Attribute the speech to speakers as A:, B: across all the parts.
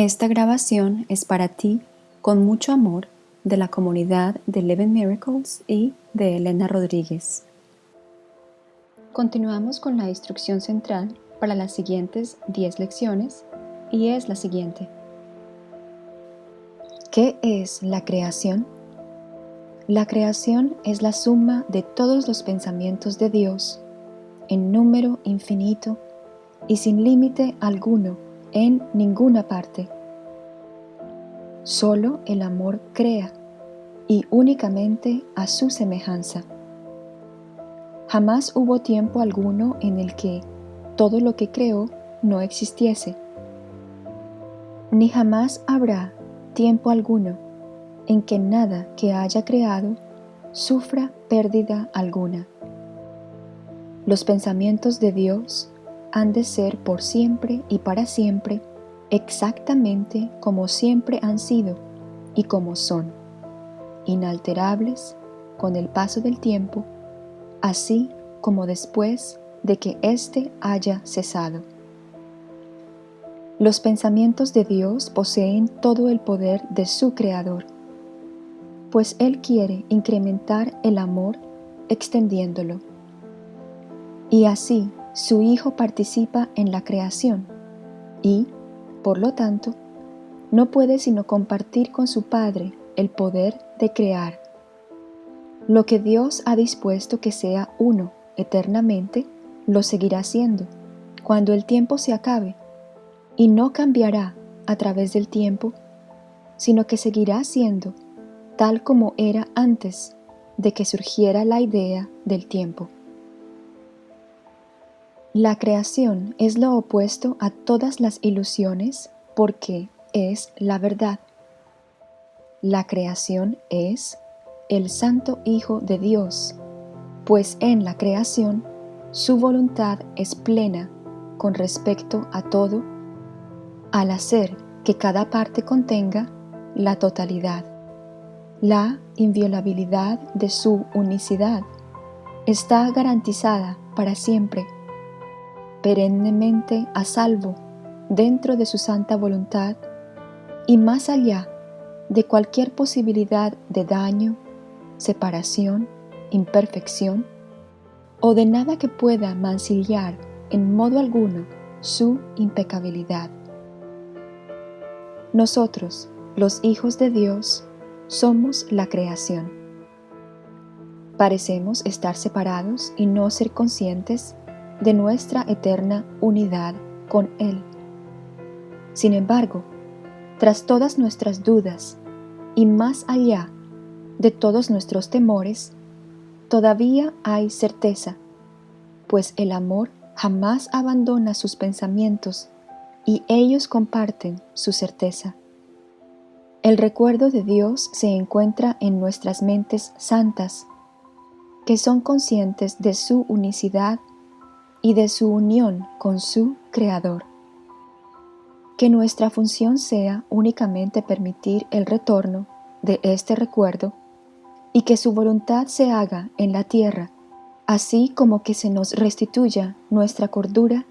A: Esta grabación es para ti, con mucho amor, de la comunidad de Eleven Miracles y de Elena Rodríguez. Continuamos con la instrucción central para las siguientes 10 lecciones y es la siguiente. ¿Qué es la creación? La creación es la suma de todos los pensamientos de Dios, en número infinito y sin límite alguno en ninguna parte. Solo el amor crea y únicamente a su semejanza. Jamás hubo tiempo alguno en el que todo lo que creó no existiese, ni jamás habrá tiempo alguno en que nada que haya creado sufra pérdida alguna. Los pensamientos de Dios han de ser por siempre y para siempre exactamente como siempre han sido y como son, inalterables con el paso del tiempo, así como después de que éste haya cesado. Los pensamientos de Dios poseen todo el poder de su Creador, pues Él quiere incrementar el amor extendiéndolo. Y así su Hijo participa en la creación y, por lo tanto, no puede sino compartir con su Padre el poder de crear. Lo que Dios ha dispuesto que sea uno eternamente, lo seguirá siendo cuando el tiempo se acabe, y no cambiará a través del tiempo, sino que seguirá siendo tal como era antes de que surgiera la idea del tiempo. La creación es lo opuesto a todas las ilusiones porque es la verdad. La creación es el Santo Hijo de Dios, pues en la creación su voluntad es plena con respecto a todo, al hacer que cada parte contenga la totalidad. La inviolabilidad de su unicidad está garantizada para siempre perennemente a salvo dentro de su santa voluntad y más allá de cualquier posibilidad de daño, separación, imperfección o de nada que pueda mancillar en modo alguno su impecabilidad. Nosotros, los hijos de Dios, somos la creación. Parecemos estar separados y no ser conscientes de nuestra eterna unidad con Él. Sin embargo, tras todas nuestras dudas y más allá de todos nuestros temores, todavía hay certeza, pues el amor jamás abandona sus pensamientos y ellos comparten su certeza. El recuerdo de Dios se encuentra en nuestras mentes santas, que son conscientes de su unicidad y de su unión con su Creador. Que nuestra función sea únicamente permitir el retorno de este recuerdo y que su voluntad se haga en la tierra, así como que se nos restituya nuestra cordura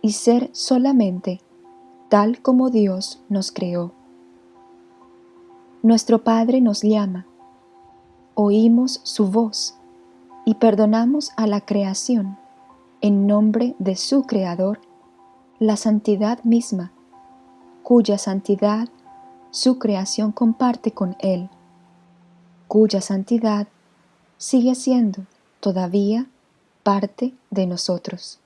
A: y ser solamente tal como Dios nos creó. Nuestro Padre nos llama, oímos su voz y perdonamos a la creación en nombre de su Creador, la santidad misma, cuya santidad su creación comparte con Él, cuya santidad sigue siendo todavía parte de nosotros.